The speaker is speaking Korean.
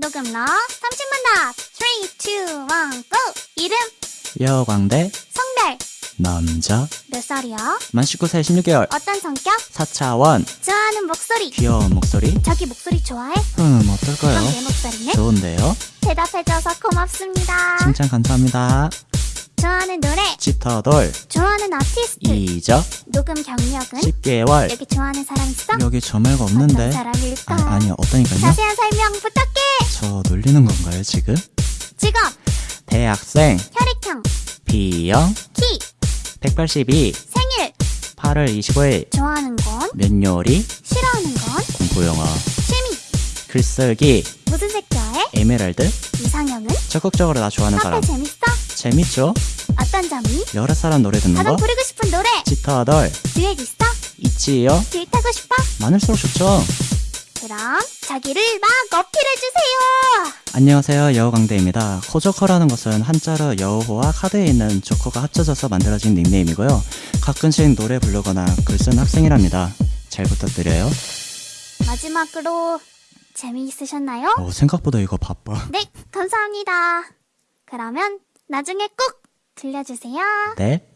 녹음러 30만 답 3, 2, 1, GO! 이름, 여광대 성별, 남자 몇 살이요? 만 19세 16개월 어떤 성격? 4차원 좋아하는 목소리 귀여운 목소리 자기 목소리 좋아해? 음 어떨까요? 그럼 내 목소리는? 좋은데요? 대답해줘서 고맙습니다 칭찬 감사합니다 좋아하는 노래 치터돌 좋아하는 아티스트 이적 녹음 경력은? 10개월 여기 좋아하는 사람 있어? 여기 저 말고 어떤 없는데 사람일까? 아, 아니 없다니까요 자세한 설명 부탁 놀리는 건가요 지금? 직업, 대학생 혈액형, B형 키, 182 생일 8월 25일 좋아하는 건? 면 요리 싫어하는 건? 공부영어 취미 글쓰기 무슨 색 좋아해? 에메랄드 이상형은? 적극적으로 나 좋아하는 사람 재밌어? 재밌죠? 어떤 점이? 여러 사람 노래 듣는 거 부르고 싶은 노래 치터돌 듀엣 있어? 있지요? 듀엣 하고 싶어? 많을수록 좋죠 그럼 자기를 막 어필해주세요 안녕하세요. 여우강대입니다. 코조커라는 것은 한자로 여우호와 카드에 있는 조커가 합쳐져서 만들어진 닉네임이고요. 가끔씩 노래 부르거나 글 쓰는 학생이랍니다. 잘 부탁드려요. 마지막으로 재미있으셨나요? 어, 생각보다 이거 바빠. 네 감사합니다. 그러면 나중에 꼭 들려주세요. 네? 와